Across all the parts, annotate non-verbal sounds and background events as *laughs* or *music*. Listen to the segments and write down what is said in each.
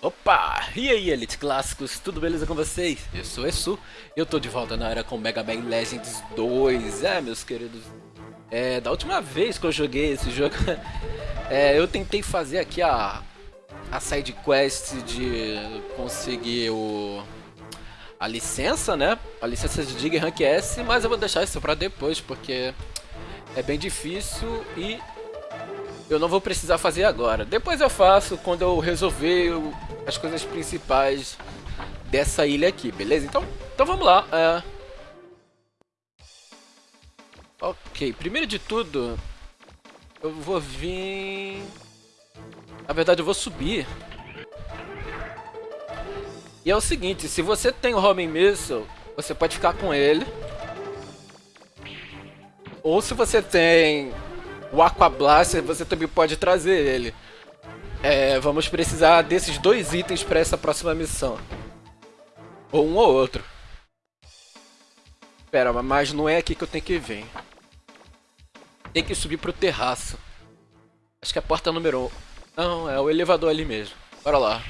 Opa! E aí, Elite Clássicos, tudo beleza com vocês? Eu sou o Esu eu tô de volta na área com Mega Man Legends 2. É, meus queridos, é, da última vez que eu joguei esse jogo, *laughs* é, eu tentei fazer aqui a, a side quest de conseguir o, a licença, né? A licença de Dig Rank S, mas eu vou deixar isso pra depois, porque é bem difícil e eu não vou precisar fazer agora. Depois eu faço quando eu resolver as coisas principais dessa ilha aqui, beleza? Então, então vamos lá. É... Ok, primeiro de tudo, eu vou vir... Na verdade, eu vou subir. E é o seguinte, se você tem o Homing Missile, você pode ficar com ele. Ou se você tem o Aqua Blaster, você também pode trazer ele. É, vamos precisar desses dois itens para essa próxima missão. Ou um ou outro. Pera, mas não é aqui que eu tenho que vir. Tem que subir pro terraço. Acho que é a porta número 1. Um. Não, é o elevador ali mesmo. Bora lá.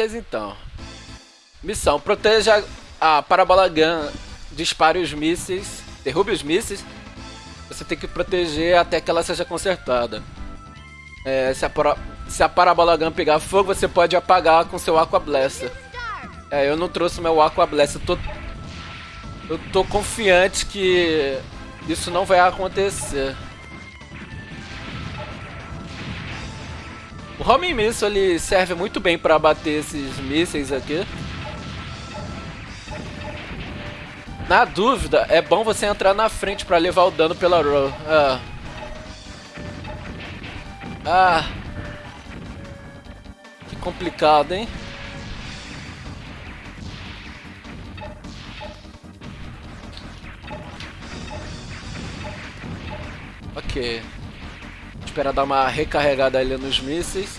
Beleza, então. Missão. Proteja a Parabola Gun. Dispare os mísseis. Derrube os mísseis. Você tem que proteger até que ela seja consertada. É, se, a para... se a Parabola Gun pegar fogo, você pode apagar com seu Aqua Blaster. É, eu não trouxe meu Aqua Blaster. Tô... eu tô confiante que isso não vai acontecer. O Homing Missile ele serve muito bem para abater esses mísseis aqui. Na dúvida, é bom você entrar na frente para levar o dano pela roll. Ah. ah. Que complicado, hein? Ok. Esperar dar uma recarregada ali nos mísseis.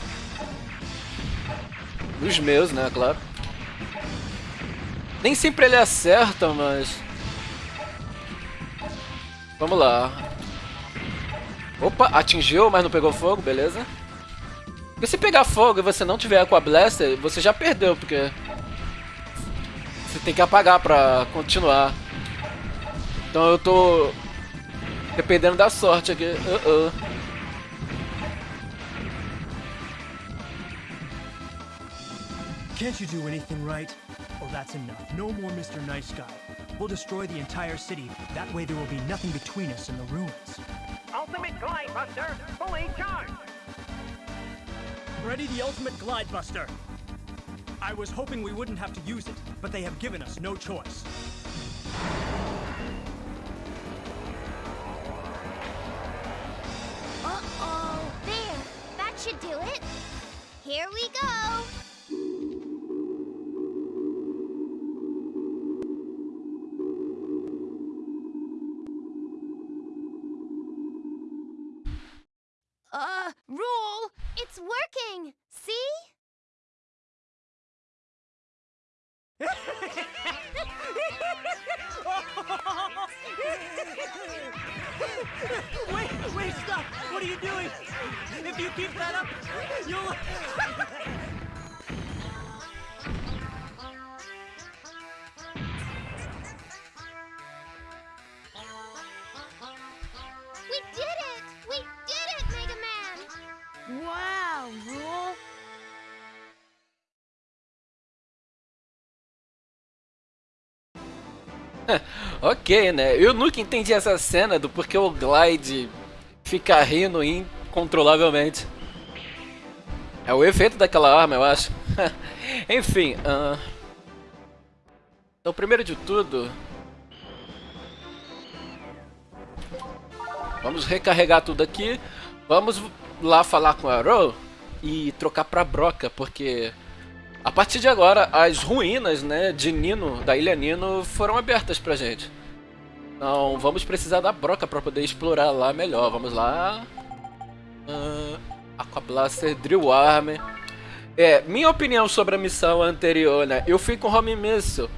Nos meus, né, claro. Nem sempre ele acerta, mas... Vamos lá. Opa, atingiu, mas não pegou fogo, beleza. Porque se pegar fogo e você não tiver Aqua Blaster, você já perdeu, porque... Você tem que apagar pra continuar. Então eu tô... Dependendo da sorte aqui. Uh -uh. Can't you do anything right? Oh, that's enough. No more Mr. Nice Guy. We'll destroy the entire city. That way there will be nothing between us and the ruins. Ultimate Glide Buster, fully charged. Ready the ultimate glide buster. I was hoping we wouldn't have to use it, but they have given us no choice. Uh-oh. There. That should do it. Here we go. Working. See? *laughs* wait, wait, stop! What are you doing? If you keep that up, you'll... Ok, né? Eu nunca entendi essa cena do porquê o Glide fica rindo incontrolavelmente. É o efeito daquela arma, eu acho. *laughs* Enfim, uh... então primeiro de tudo... Vamos recarregar tudo aqui. Vamos lá falar com a Ro e trocar pra Broca, porque a partir de agora as ruínas né, de Nino, da Ilha Nino, foram abertas pra gente. Então vamos precisar da Broca pra poder explorar lá melhor. Vamos lá. Uh, Aquablaster, Drill Arm. É, minha opinião sobre a missão anterior, né? Eu fui com Home Missile.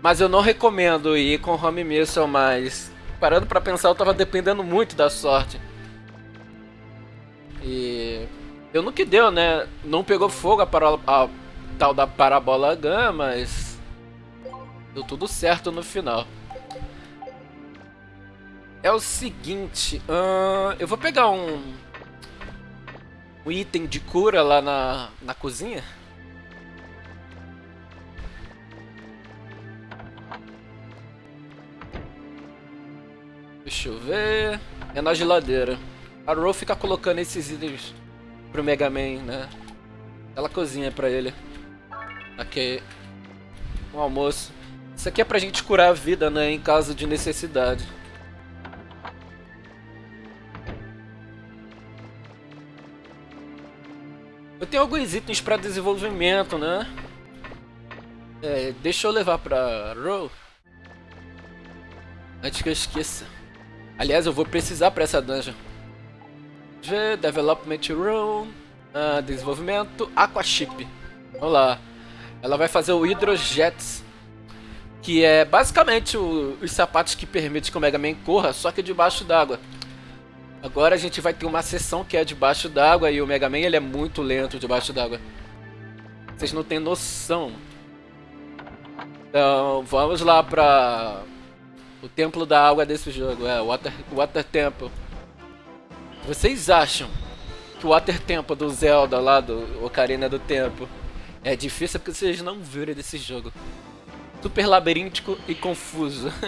Mas eu não recomendo ir com Home Missile, mas... Parando pra pensar, eu tava dependendo muito da sorte. E... Eu no que deu, né? Não pegou fogo a, para... a tal da Parabola Gun, mas... Deu tudo certo no final. É o seguinte... Eu vou pegar um um item de cura lá na, na cozinha. Deixa eu ver. É na geladeira. A Ro fica colocando esses itens pro Mega Man, né? Ela cozinha pra ele. Aqui. Um almoço. Isso aqui é pra gente curar a vida, né? Em caso de necessidade. Eu tenho alguns itens para desenvolvimento, né? É, deixa eu levar pra Row. Antes que eu esqueça. Aliás, eu vou precisar para essa dungeon. G, Development Room, uh, Desenvolvimento, Aquaship. Vamos lá. Ela vai fazer o Hydrojets. Que é basicamente o, os sapatos que permitem que o Mega Man corra, só que debaixo d'água. Agora a gente vai ter uma sessão que é debaixo d'água e o Mega Man ele é muito lento debaixo d'água. Vocês não têm noção. Então, vamos lá pra o templo da água desse jogo, é o Water, Water Temple. Vocês acham que o Water Temple do Zelda lá do Ocarina do Tempo é difícil porque vocês não viram desse jogo. Super labiríntico e confuso. *laughs*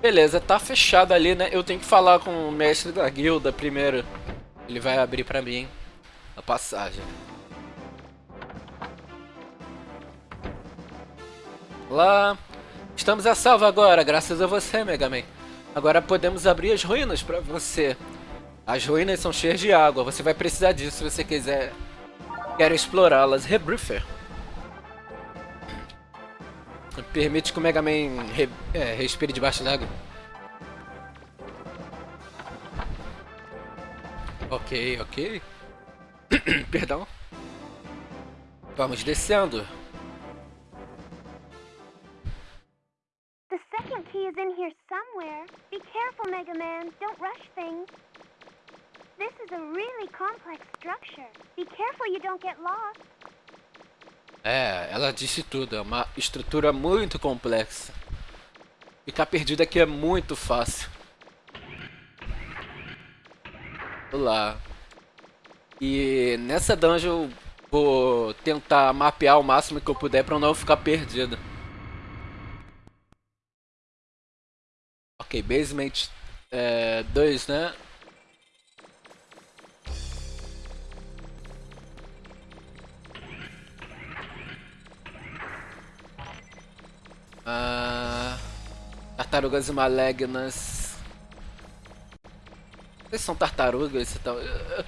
Beleza, tá fechado ali, né? Eu tenho que falar com o mestre da guilda primeiro. Ele vai abrir pra mim a passagem. Lá. Estamos a salvo agora, graças a você, Mega Man. Agora podemos abrir as ruínas pra você. As ruínas são cheias de água, você vai precisar disso se você quiser quer explorá-las. Rebriefer. Permite que o Mega Man re, é, respire debaixo d'água. Ok, ok. *coughs* Perdão. Vamos descendo. The second key is in here somewhere. Be careful, Mega Man. Don't rush things. This is a really complex structure. Be careful you don't get lost. É, ela disse tudo, é uma estrutura muito complexa. Ficar perdido aqui é muito fácil. Lá. E nessa dungeon eu vou tentar mapear o máximo que eu puder para não ficar perdido. Ok, basement 2, é, né? Ah, tartarugas malignas. Vocês são tartarugas e tal. Eu,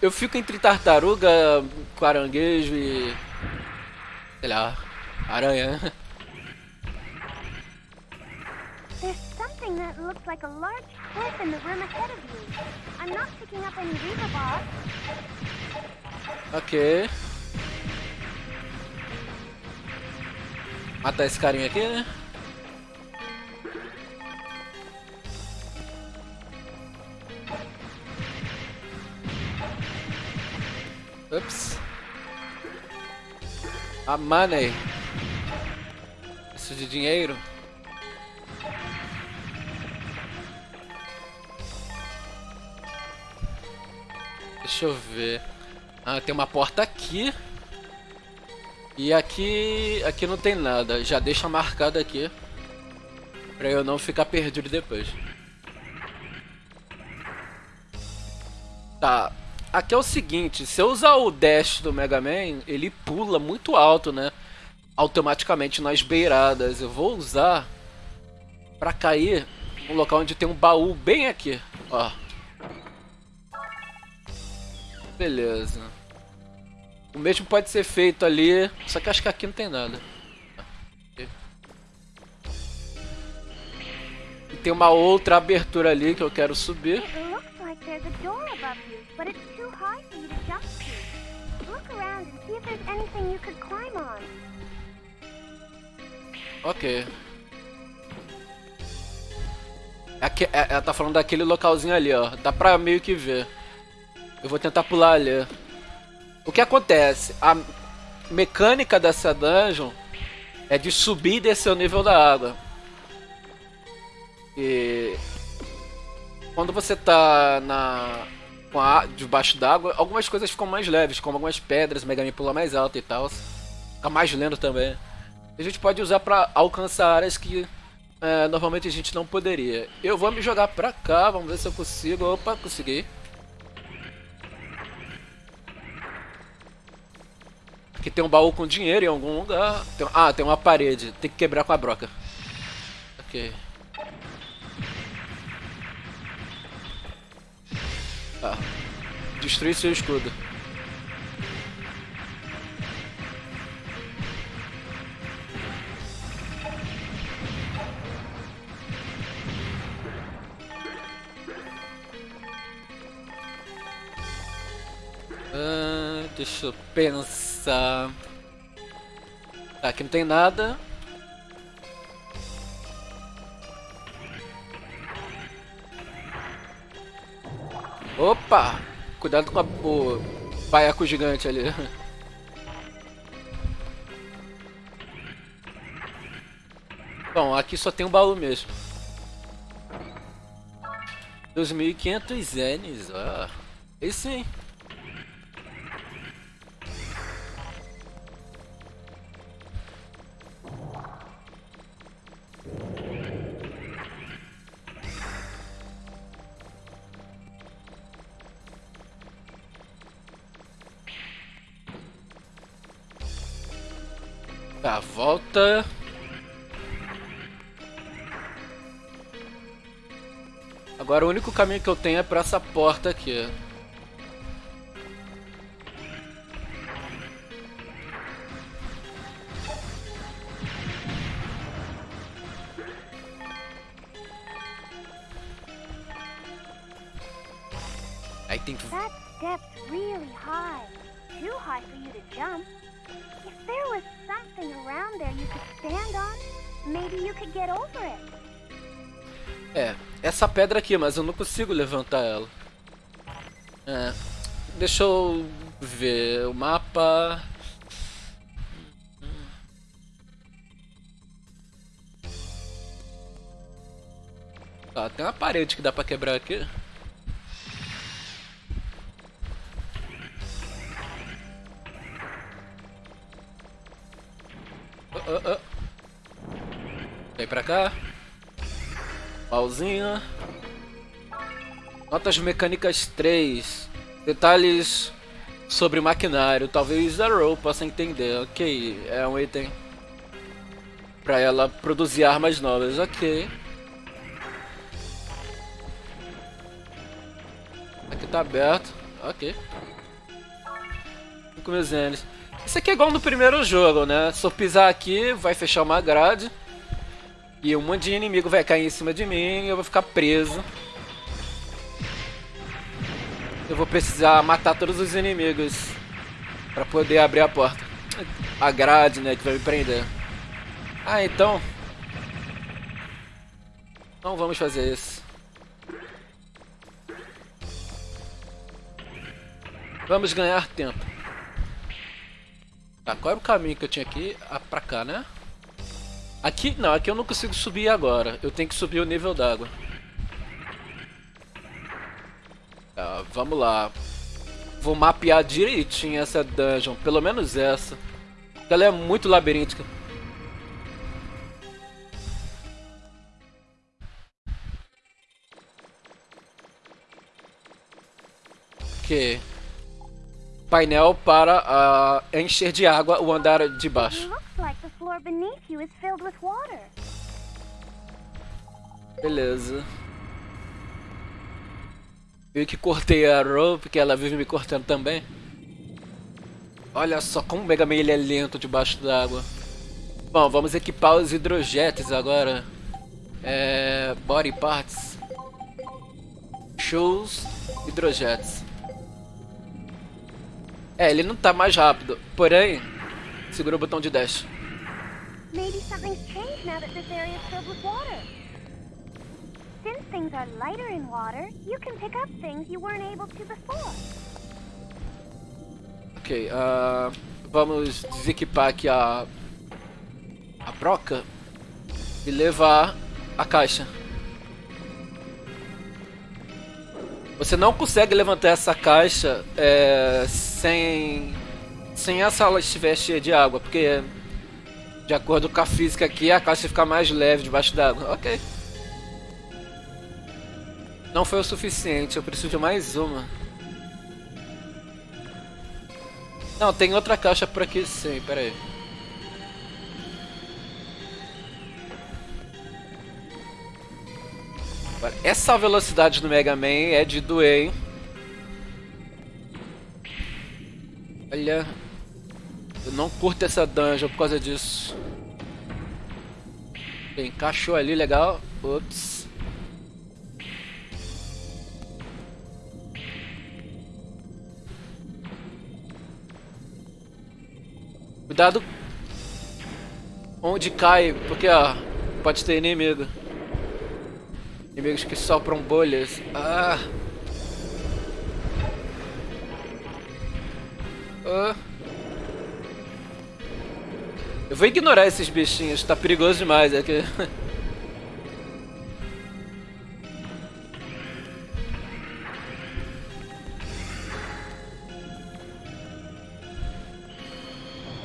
eu fico entre tartaruga, caranguejo e. sei lá, aranha. There's something that looks like a large cliff in the room ahead of you. I'm not picking up any Viva Boss. Ok. Matar esse carinha aqui, né? Ups. A money. Isso de dinheiro. Deixa eu ver. Ah, tem uma porta aqui. Aqui, aqui não tem nada. Já deixa marcado aqui. Pra eu não ficar perdido depois. Tá. Aqui é o seguinte. Se eu usar o dash do Mega Man, ele pula muito alto, né? Automaticamente nas beiradas. Eu vou usar pra cair um local onde tem um baú bem aqui. Ó. Beleza. O mesmo pode ser feito ali, só que acho que aqui não tem nada. E tem uma outra abertura ali que eu quero subir. Ok. Aqui, é- ela tá falando daquele localzinho ali, ó. Dá pra meio que ver. Eu vou tentar pular ali. O que acontece? A mecânica dessa dungeon é de subir e descer o nível da água. E quando você tá na com a debaixo d'água, algumas coisas ficam mais leves, como algumas pedras, Mega Man pula mais alto e tal. Fica mais lento também. A gente pode usar pra alcançar áreas que é, normalmente a gente não poderia. Eu vou me jogar pra cá, vamos ver se eu consigo. Opa, consegui. Aqui tem um baú com dinheiro em algum lugar. Tem- ah, tem uma parede. Tem que quebrar com a broca. Ok. Tá. Destruir seu escudo. Ah, deixa eu pensar. Tá, aqui não tem nada. Opa! Cuidado com a, o baiaco gigante ali. *laughs* Bom, aqui só tem um baú mesmo. 2.500 yenes, ah. Esse sim. Tá, volta. Agora o único caminho que eu tenho é pra essa porta aqui. Pedra aqui, mas eu não consigo levantar ela. É, deixa eu ver o mapa. Tá, tem uma parede que dá pra quebrar aqui. Oh. Vem pra cá. Pauzinho. Notas mecânicas 3. Detalhes sobre maquinário. Talvez a Row possa entender. Ok, é um item. Pra ela produzir armas novas. Ok. Aqui tá aberto. Ok. 5 mil zenes. Isso aqui é igual no primeiro jogo, né? Se eu pisar aqui, vai fechar uma grade. E um monte de inimigo vai cair em cima de mim e eu vou ficar preso. Eu vou precisar matar todos os inimigos pra poder abrir a porta. A grade, né, que vai me prender. Ah, então... Não vamos fazer isso. Vamos ganhar tempo. Tá, qual era o caminho que eu tinha aqui? Ah, pra cá, né? Aqui, não, aqui eu não consigo subir agora. Eu tenho que subir o nível d'água. Tá, vamos lá. Vou mapear direitinho essa dungeon, pelo menos essa. Ela é muito labiríntica. Ok. Painel para ah, encher de água o andar de baixo. Looks like the floor beneath you is filled with water. Beleza. Eu que cortei a Ro, porque ela vive me cortando também. Olha só como o Mega Man ele é lento debaixo d'água. Bom, vamos equipar os hidrojetes agora. É... Body parts. Shows, hidrojetes. É, ele não tá mais rápido. Porém, segura o botão de dash. Maybe something's changed now that this area is filled with water. Since things are lighter in water, you can pick up things you weren't able to before. Ok, ah, vamos desequipar aqui a, a broca e levar a caixa. Você não consegue levantar essa caixa é, sem, sem a sala estiver cheia de água, porque de acordo com a física aqui, a caixa fica mais leve debaixo d'água. Ok. Não foi o suficiente, eu preciso de mais uma. Não, tem outra caixa por aqui sim, pera aí. Essa velocidade do Mega Man é de doer, hein? Olha... Eu não curto essa dungeon por causa disso. Encaixou ali, legal. Ups. Cuidado onde cai, porque ó, pode ter inimigo. Inimigos que sopram bolhas. Ah. Ah. Eu vou ignorar esses bichinhos, tá perigoso demais aqui.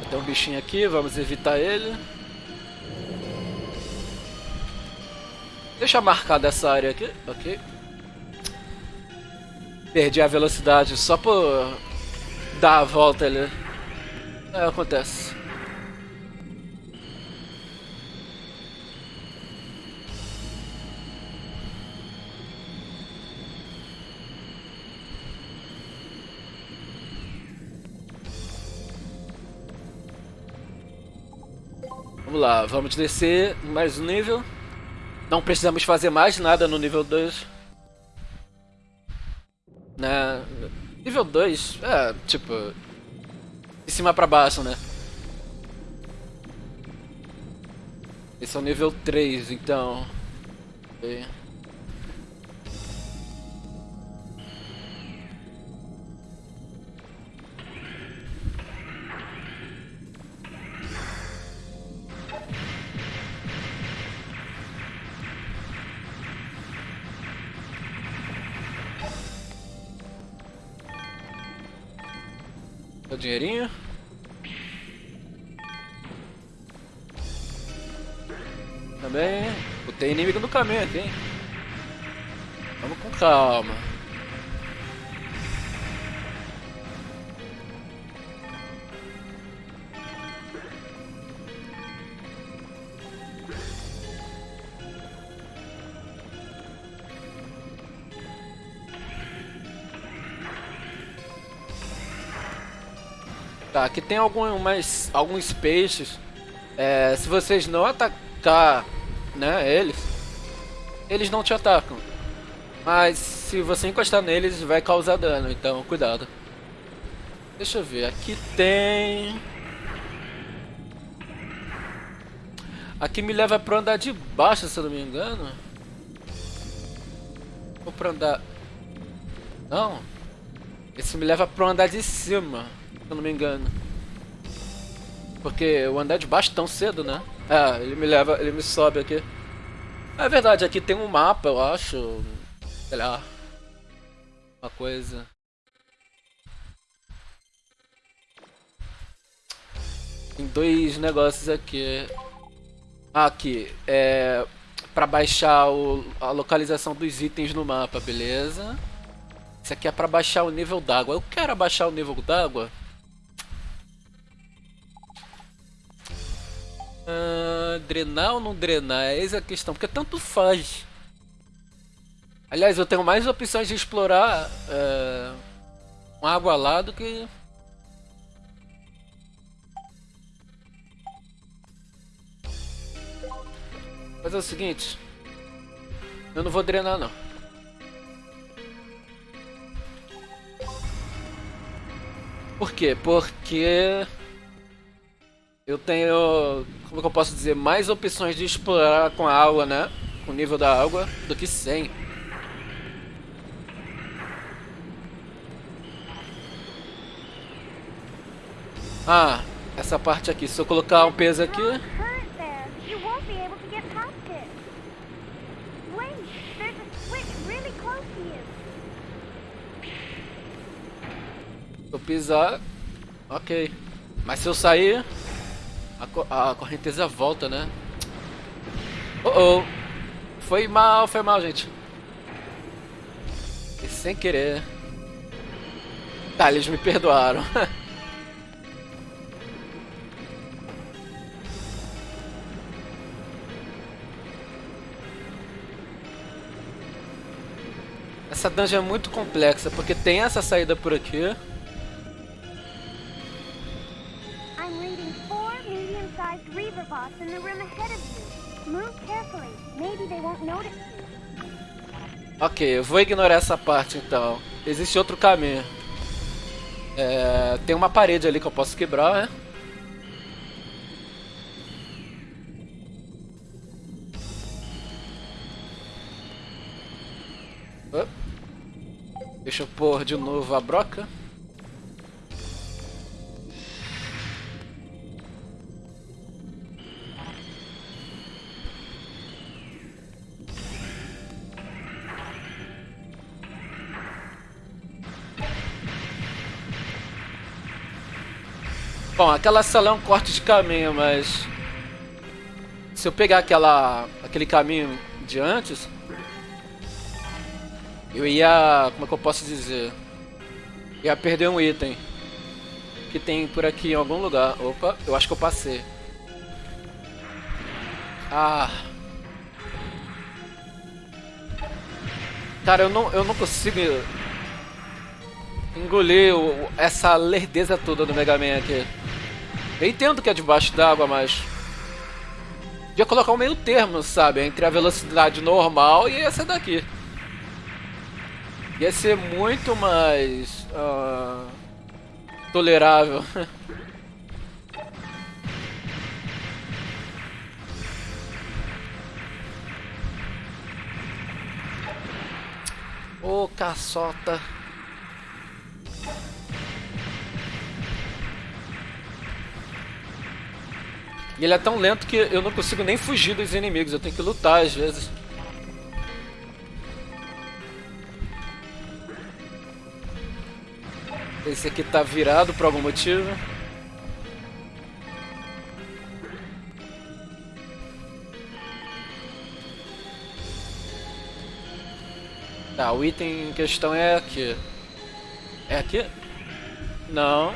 Tem um bichinho aqui, vamos evitar ele. Deixa marcada essa área aqui, ok. Perdi a velocidade só por dar a volta ali. É, acontece. Lá, vamos descer mais um nível. Não precisamos fazer mais nada no nível 2. Né? Nível 2, é, tipo... De cima pra baixo, né? Esse é o nível 3, então... Okay. Também. Tem inimigo no caminho aqui, hein? Vamos com calma. Tá, aqui tem algumas, alguns peixes. É, se vocês não atacar né, eles, eles não te atacam. Mas se você encostar neles, vai causar dano, então cuidado. Deixa eu ver, aqui tem... Aqui me leva para andar de baixo, se eu não me engano. Ou para andar... Não. Esse me leva para andar de cima se eu não me engano. Porque o andar de baixo tão cedo, né? É, ele me leva, ele me sobe aqui. É verdade, aqui tem um mapa, eu acho. Sei lá. Uma coisa. Tem dois negócios aqui. Aqui, é... Pra baixar o, a localização dos itens no mapa, beleza? Isso aqui é pra baixar o nível d'água. Eu quero abaixar o nível d'água. Ah, drenar ou não drenar? É essa a questão, porque tanto faz. Aliás, eu tenho mais opções de explorar é, uma água lá do que... Mas é o seguinte, eu não vou drenar não. Por quê? Porque eu tenho, como que eu posso dizer, mais opções de explorar com a água, né? Com o nível da água do que sem. Ah, essa parte aqui. Se eu colocar um peso aqui... Se eu pisar... Ok. Mas se eu sair... A, co a correnteza volta, né? Oh, oh. Foi mal, foi mal, gente. E sem querer. Tá, eles me perdoaram. *laughs* Essa dungeon é muito complexa, porque tem essa saída por aqui. In the room ahead of you. Move carefully. Maybe they won't notice you. Ok, eu vou ignorar essa parte então. Existe outro caminho. É, tem uma parede ali que eu posso quebrar, né? Deixa eu pôr de novo a broca. Bom, aquela sala é um corte de caminho, mas... Se eu pegar aquela, aquele caminho de antes... Eu ia... Como é que eu posso dizer? Ia perder um item. Que tem por aqui em algum lugar. Opa, eu acho que eu passei. Ah... Cara, eu não, eu não consigo engolir essa lerdeza toda do Mega Man aqui. Eu entendo que é debaixo d'água, mas. Podia colocar um meio termo, sabe? Entre a velocidade normal e essa daqui. Ia ser muito mais. ah, tolerável. *laughs* Ô, caçota. E ele é tão lento que eu não consigo nem fugir dos inimigos, eu tenho que lutar às vezes. Esse aqui tá virado por algum motivo. Tá, o item em questão é aqui. É aqui? Não.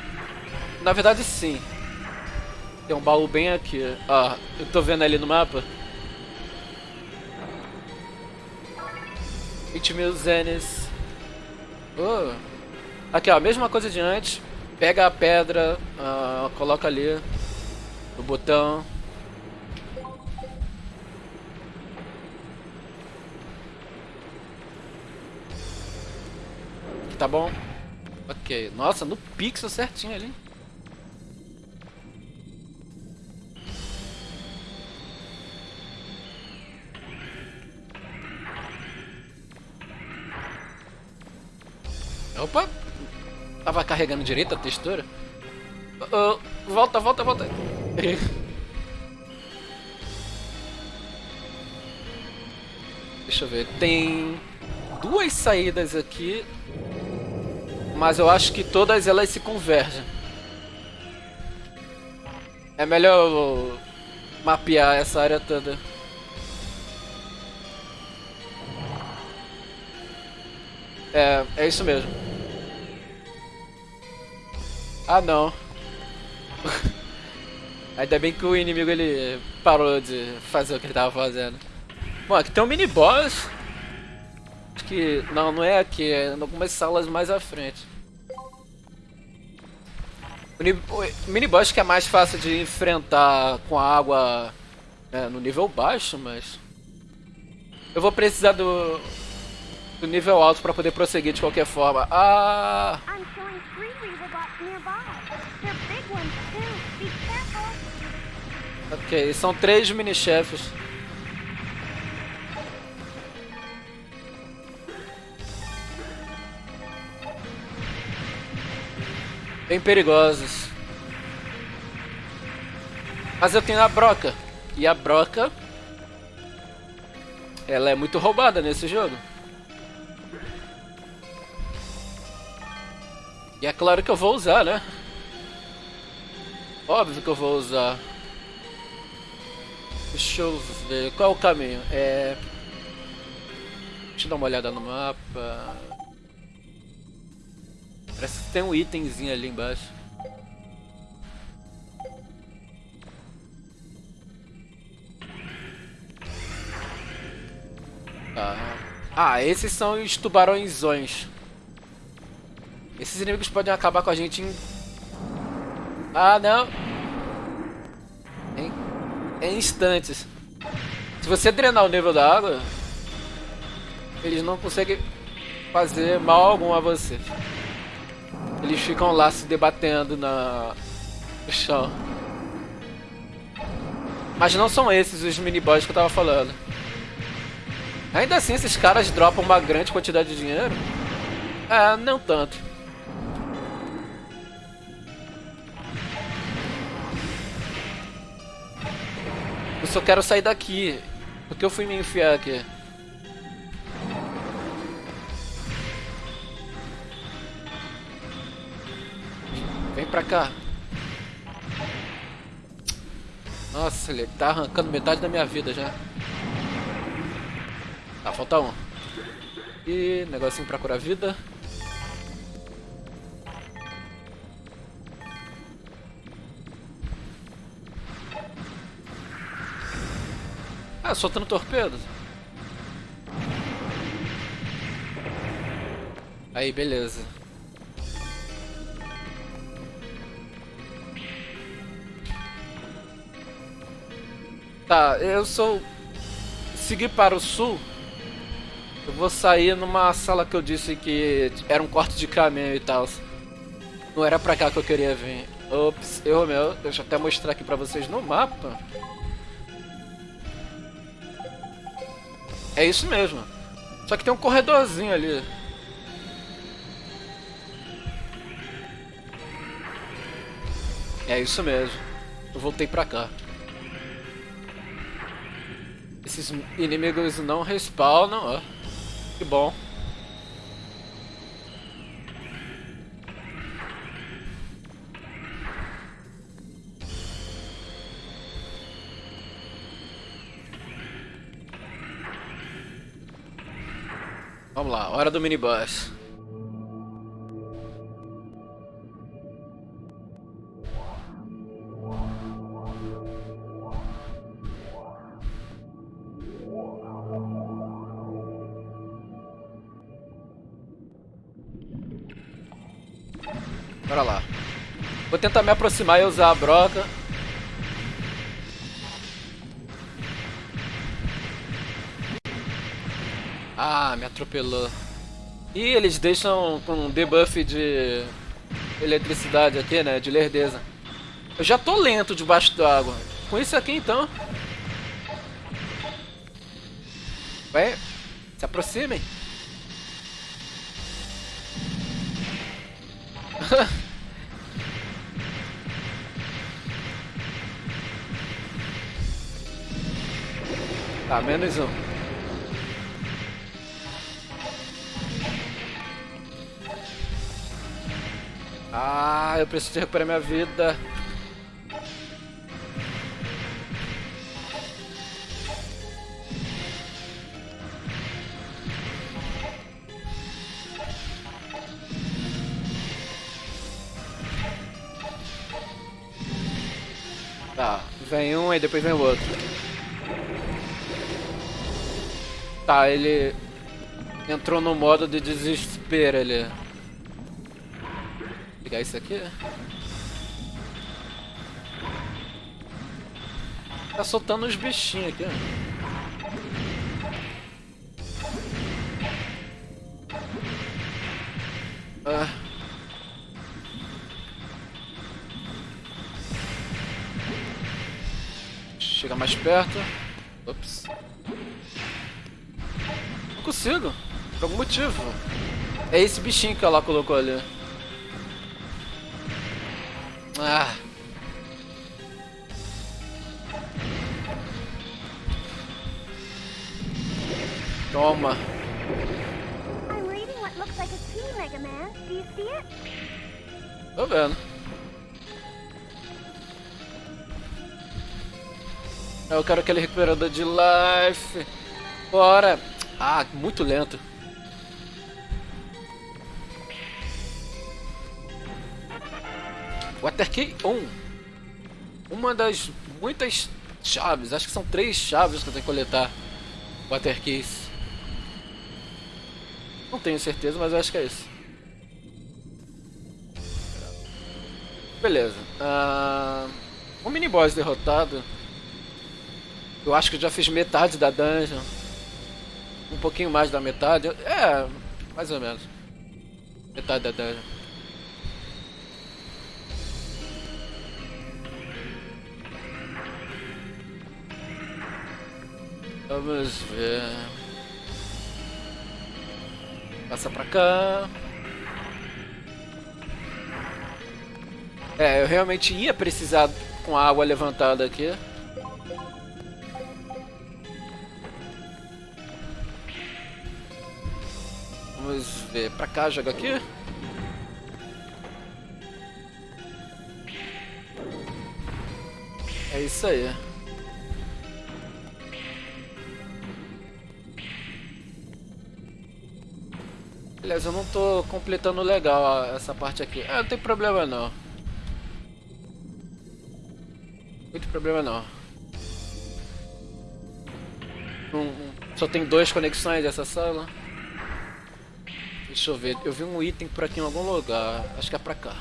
Na verdade sim. Tem um baú bem aqui. Ó, eu tô vendo ali no mapa. 20 mil zenes. Oh. Aqui ó, mesma coisa de antes. Pega a pedra, coloca ali no botão. Tá bom? Ok. Nossa, no pixel certinho ali. Carregando direito a textura. Oh, volta, volta, volta. *laughs* Deixa eu ver. Tem duas saídas aqui. Mas eu acho que todas elas se convergem. É melhor mapear essa área toda. É, é isso mesmo. Ah, não. Ainda bem que o inimigo ele parou de fazer o que ele tava fazendo. Bom, aqui tem um mini boss. Acho que. Não, não é aqui, é em algumas salas mais à frente. O, ni- o mini boss que é mais fácil de enfrentar com a água né, no nível baixo, mas. Eu vou precisar do. do nível alto pra poder prosseguir de qualquer forma. Ah! Ok, são três mini-chefes. Bem perigosos. Mas eu tenho a broca. E a broca. Ela é muito roubada nesse jogo. E é claro que eu vou usar, né? Óbvio que eu vou usar. Deixa eu ver. Qual é o caminho? É. Deixa eu dar uma olhada no mapa. Parece que tem um itemzinho ali embaixo. Tá. Ah, esses são os tubarõezões. Esses inimigos podem acabar com a gente em. Ah, não! Em, instantes. Se você drenar o nível da água, eles não conseguem fazer mal algum a você. Eles ficam lá se debatendo na no chão. Mas não são esses os mini boss que eu tava falando. Ainda assim, esses caras dropam uma grande quantidade de dinheiro. É, não tanto. Eu quero sair daqui. Porque eu fui me enfiar aqui. Vem pra cá. Nossa, ele tá arrancando metade da minha vida já. Tá, falta um. E negocinho pra curar vida. Ah, soltando torpedos. Aí, beleza. Tá, eu sou seguir para o sul. Eu vou sair numa sala que eu disse que era um corte de caminho e tal. Não era pra cá que eu queria vir. Ops, eu meu, deixa eu até mostrar aqui pra vocês no mapa. É isso mesmo. Só que tem um corredorzinho ali. É isso mesmo. Eu voltei pra cá. Esses inimigos não respawnam, ó. Que bom. Vamos lá, hora do minibus. Bora lá. Vou tentar me aproximar e usar a broca. Ah, me atropelou. E eles deixam com um debuff de eletricidade aqui, né? De lerdeza. Eu já tô lento debaixo d'água. Com isso aqui então. Vai, se aproximem. *laughs* tá, menos um. Ah, eu preciso recuperar minha vida. Tá, vem um e depois vem o outro. Tá, ele entrou no modo de desespero ali. Pegar isso aqui. Tá soltando uns bichinhos aqui. Ah. Chega mais perto. Ops. Não consigo. Por algum motivo. É esse bichinho que ela colocou ali. Ah. Toma. I'm reading what looks like a key, Mega Man. Do you see it? Tô vendo. Eu quero aquele recuperador de life. Bora. Ah, muito lento. Water Key 1. Uma das muitas chaves. Acho que são três chaves que eu tenho que coletar. Water Keys. Não tenho certeza, mas eu acho que é isso. Beleza. Uh, um mini boss derrotado. Eu acho que já fiz metade da dungeon. Um pouquinho mais da metade. É, mais ou menos. Metade da dungeon. Vamos ver. Passa pra cá. É, eu realmente ia precisar com a água levantada aqui. Vamos ver, pra cá, joga aqui. É isso aí. Aliás, eu não tô completando legal essa parte aqui. Ah, não tem problema não. Muito problema não. Um, só tem duas conexões dessa sala. Deixa eu ver, eu vi um item por aqui em algum lugar. Acho que é pra cá.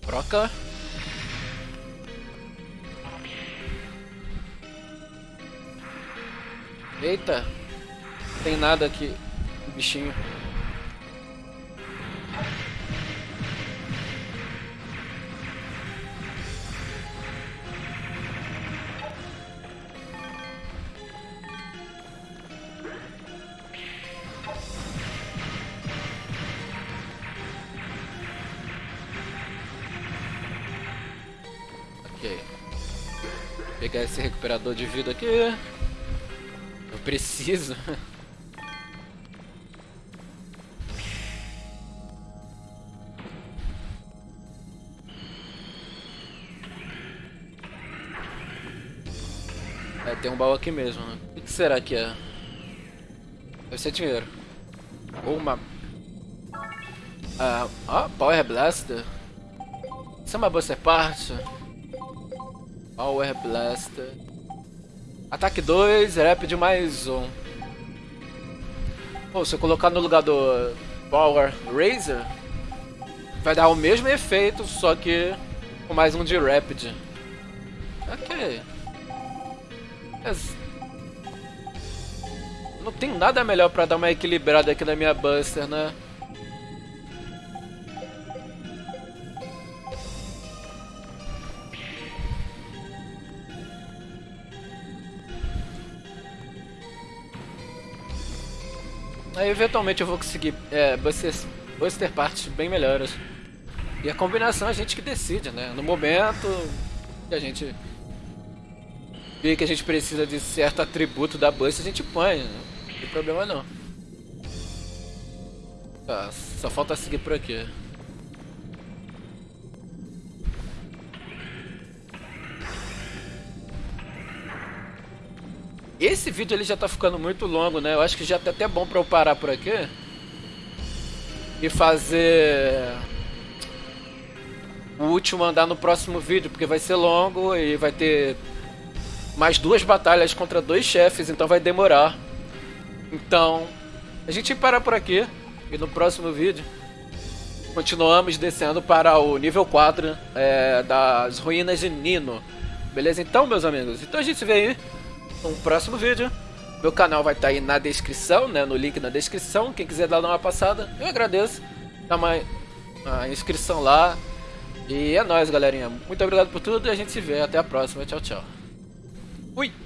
Troca. Eita! Tem nada aqui, bichinho. Ok. Pegar esse recuperador de vida aqui. Preciso. É, tem um baú aqui mesmo. né? O que será que é? Deve ser dinheiro. Ou uma... Ah, ó, Power Blaster. Isso é uma Buster Part? Power Blaster. Ataque 2, Rapid mais 1. Um. Pô, se eu colocar no lugar do Power Razor, vai dar o mesmo efeito, só que com mais um de Rapid. Ok. Mas... Não tem nada melhor pra dar uma equilibrada aqui na minha Buster, né? Eventualmente eu vou conseguir é, Buster, Buster partes bem melhores. E a combinação a gente que decide, né? No momento que a gente vê que a gente precisa de certo atributo da Buster, a gente põe. Né? Não tem problema não. Tá, só falta seguir por aqui. Esse vídeo ele já tá ficando muito longo, né? Eu acho que já tá até bom pra eu parar por aqui. e fazer o último andar no próximo vídeo, porque vai ser longo e vai ter mais duas batalhas contra dois chefes, então vai demorar. Então, a gente para por aqui e no próximo vídeo continuamos descendo para o nível 4 é, das ruínas de Nino. Beleza então, meus amigos? Então a gente se vê aí no próximo vídeo. Meu canal vai estar tá aí na descrição, né? No link na descrição. Quem quiser dar uma passada, eu agradeço. Dá uma, uma inscrição lá. E é nóis, galerinha. Muito obrigado por tudo e a gente se vê. Até a próxima. Tchau, tchau. Fui!